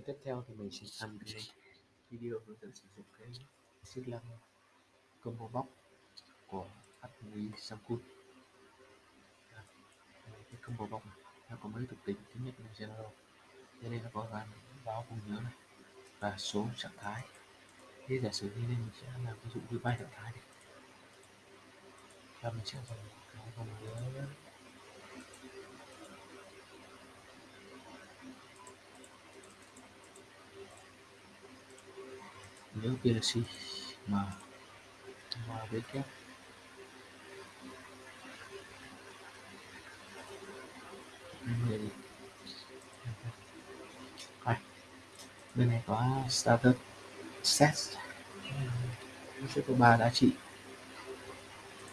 phần tiếp theo thì mình sẽ làm cái video hướng dẫn sử dụng cái xích lăng combo box của Atmi Samsung cái combo box này, nó có mấy thuộc tính. Thứ nhất là general cho nên nó có gắn báo cùng nhớ này, và số trạng thái. Thế giả sử như đây mình sẽ làm ví dụ như ba trạng thái đi. Và mình sẽ dùng cái vòng nhớ. Nhớ PLC mà mà biết kép đây. Bên này có starter set. Nó sẽ có ba giá trị.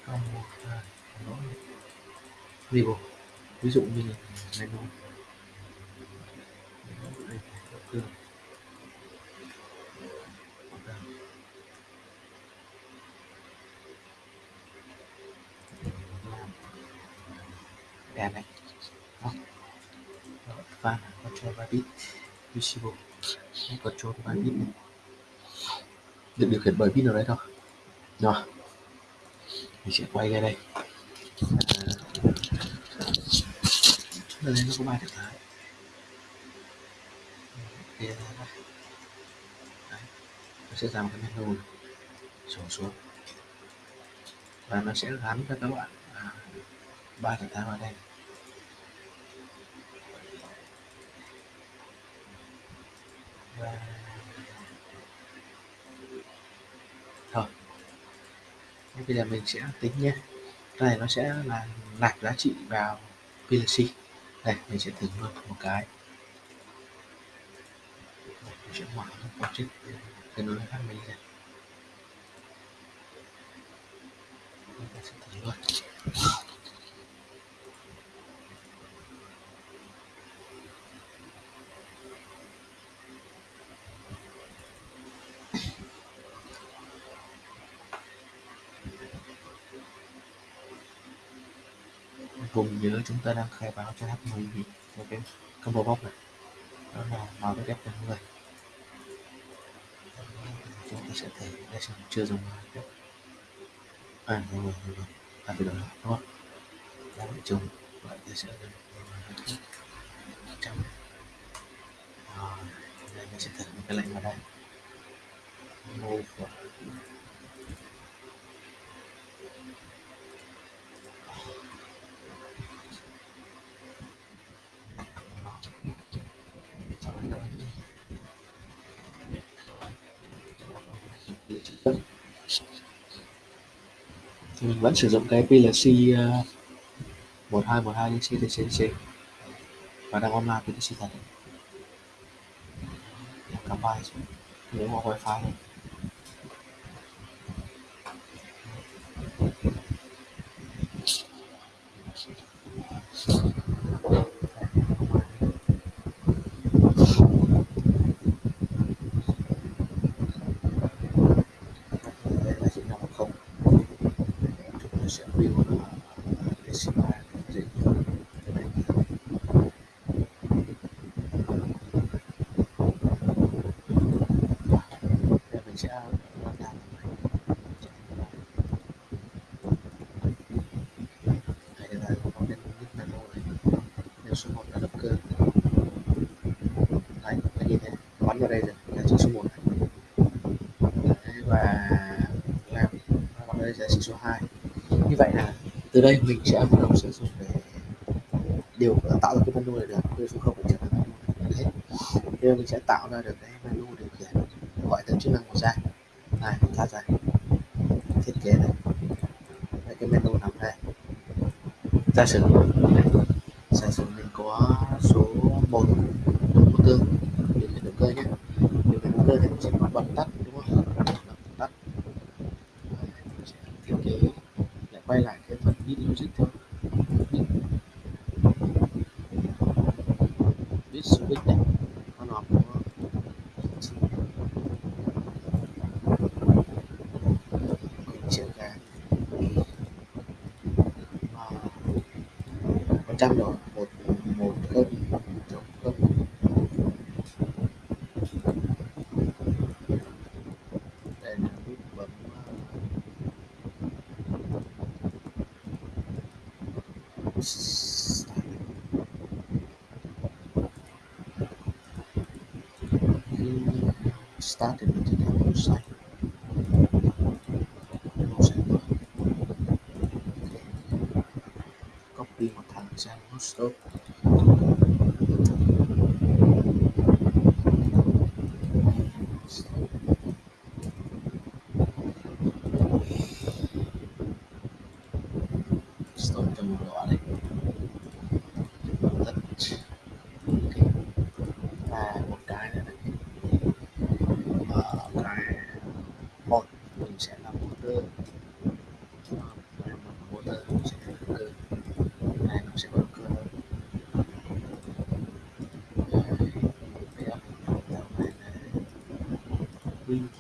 Còn một là label ví dụ như là menu đẹp này Đó. và control 3 bit visible control 3 bit này được điều khiển bởi pin ở đấy thôi rồi mình sẽ quay ra đây ở đây nó có ba trạng thái Đấy. nó sẽ ra một cái menu sổ xuống và nó sẽ gắn cho các bạn ba trạng thái vào đây thôi. Bây giờ mình sẽ tính nhé. Cái này nó sẽ là nạp giá trị vào PLC đây, mình sẽ thử luôn một cái. Mình sẽ mở một chút cái nối với phát mình ra. Mình sẽ thử luôn. Cùng giữa chúng ta đang khai báo cho H10 thì cái combo box này. Đó là màu với đẹp người. Chúng ta sẽ thấy đây là chưa dùng à rồi rồi à, rồi. Ta phải đổi lại đúng không? Đã bị trùng vậy ta sẽ trong. Rồi đây mình sẽ thử một cái lệnh vào đây. Move. Thì mình vẫn sử dụng cái PLC uh, 1212 đến CTCC và đang online PLC thật Cảm ơn, nếu mà wifi này. sẽ view nó decimal dễ hiểu cái này để mình sẽ làm làm hay là có nên nút menu này nếu số 1 là động cơ đấy là như thế bắn vào đây rồi là số 1 này đấy, và làm bắn vào đây là số 2 vậy là từ đây mình sẽ bắt đầu sử dụng để điều tạo ra cái menu này được từ số không trở thành menu hết. Bây giờ mình sẽ tạo ra được cái menu điều khiển gọi tới chức năng của ra này mình tắt ra. Thiết kế này. Đây, cái menu nằm đây. Ta sử dụng. Sử dụng. Trong đó một một không trống không đây là bấm the number giusto? Sto più male. Muito.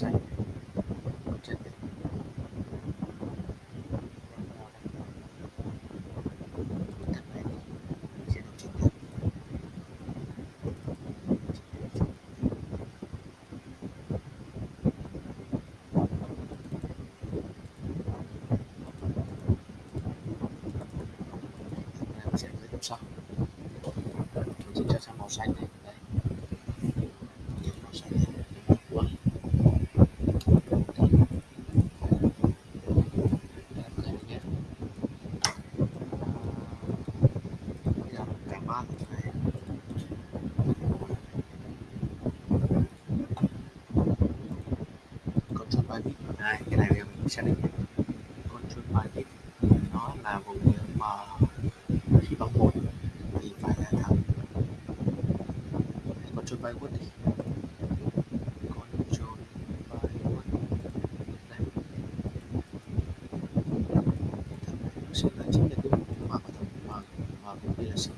xanh. Trên sẽ dưới sau chúng ta sẽ màu xanh này. đây, cái này mình sẽ định control pivot nó là vùng mà khi bằng một thì phải là thẳng control pivot đi control pivot đây. Nó sẽ là chính là cái mà có thể mở mở cũng như là sinh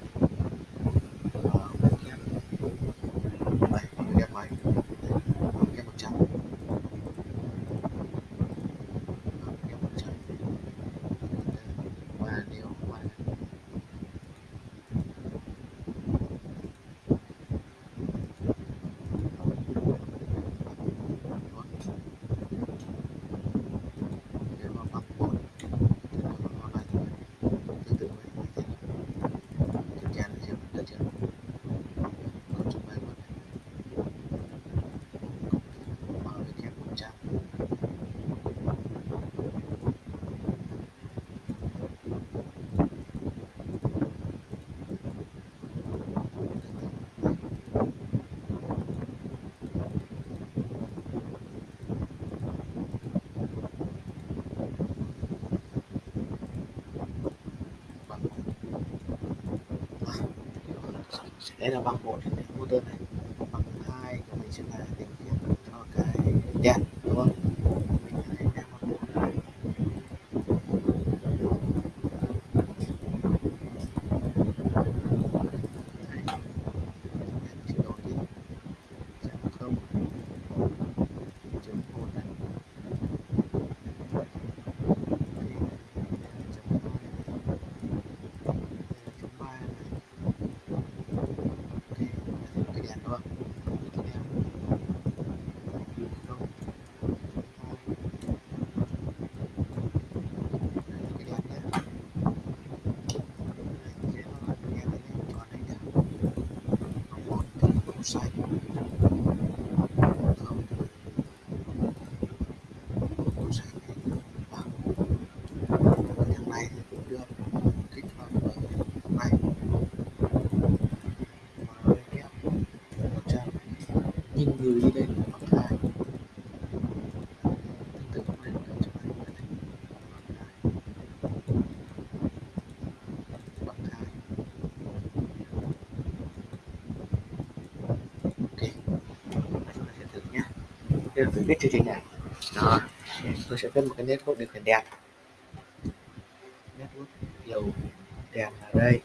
đây là bằng một cái motor này. Bằng hai mình sẽ là định cho cái đèn. mình gửi đi đây. Là con gái tương tự con này là chúng ta có thể ok chúng ta sẽ thử nhé bây giờ tôi viết chương trình này. Đó. Tôi sẽ viết một cái network điều khiển đèn. Network điều đèn ở đây.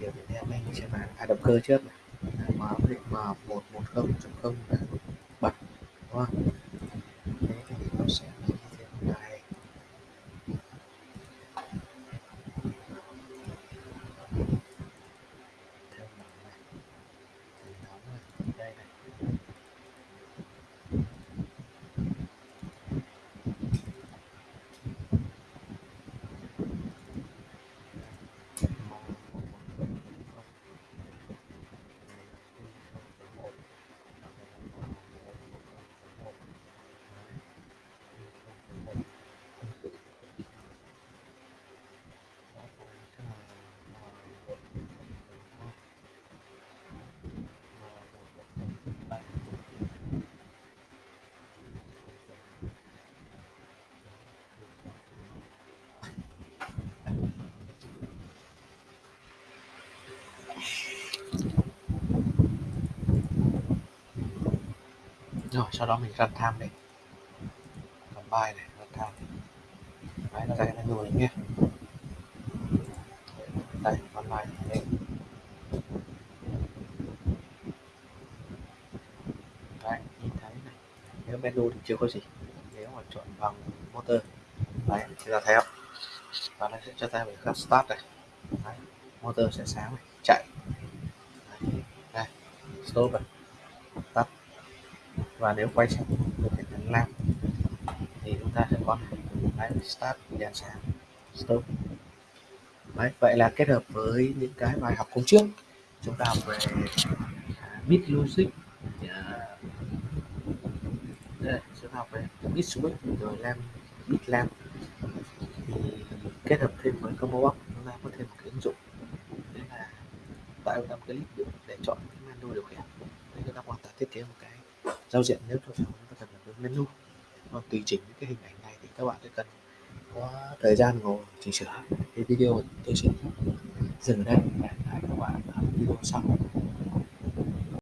Điều khiển đèn đây sẽ vào à, động cơ trước này mã định m một một không chấm không bật đúng rồi sau đó mình run time này. Bài này run time đấy nó ra cái menu này nhé. Đây run bài đây đấy nhìn thấy này. Nếu menu thì chưa có gì. Nếu mà chọn bằng motor. Đấy thì ta thấy không? Và nó sẽ cho ta mình các start này. Đấy. motor sẽ sáng này chạy. Đây, đây stop này và nếu quay sang điều khiển đèn lamp thì chúng ta sẽ có này đấy, start đèn sáng. Stop. Đấy vậy là kết hợp với những cái bài học hôm trước. Chúng ta học về à, bit logic à, đây, chúng ta học về bit switch rồi lam bit lam thì kết hợp thêm với combo box chúng ta có thêm một cái ứng dụng. Đấy là tạo ra một cái clip để chọn cái menu điều khiển. Để chúng ta hoàn toàn thiết kế một cái giao diện nếu cho chúng ta cần làm menu. Còn tùy chỉnh những cái hình ảnh này thì các bạn sẽ cần có thời gian ngồi, chỉnh sửa thì video tôi sẽ dừng ở đây. Hẹn các bạn ở video sau.